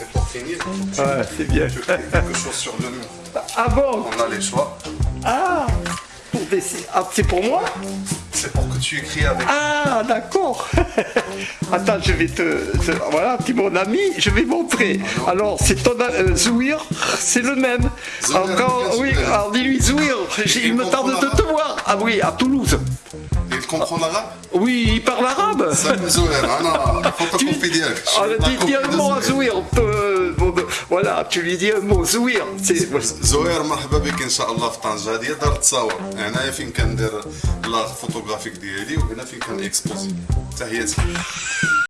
Et pour finir, ouais, c'est bien. je fais quelque chose sur le mur. Ah bon? On a les choix. Ah, pour des... ah C'est pour moi? C'est pour que tu écris avec. Ah, d'accord. Attends, je vais te. Voilà, tu es mon ami, je vais montrer. Alors, c'est ton. Euh, Zouir, c'est le même. Encore, oui, alors dis-lui Zouir, il me tarde de te voir. Ah oui, à Toulouse. Et il comprend l'arabe? Oui, il parle arabe. Ça me Zouir, ah non, faut pas tu... confier. Ah, dis, dis un mot à Zouir. Euh, lui dis un mot, Zouir. C'est. زهير مرحبا بك ان شاء الله في طنجه هذه دار التصاور هنايا فين كندير لا فوتوغرافيك ديالي وهنا فين كان اكسبوزي تحياتي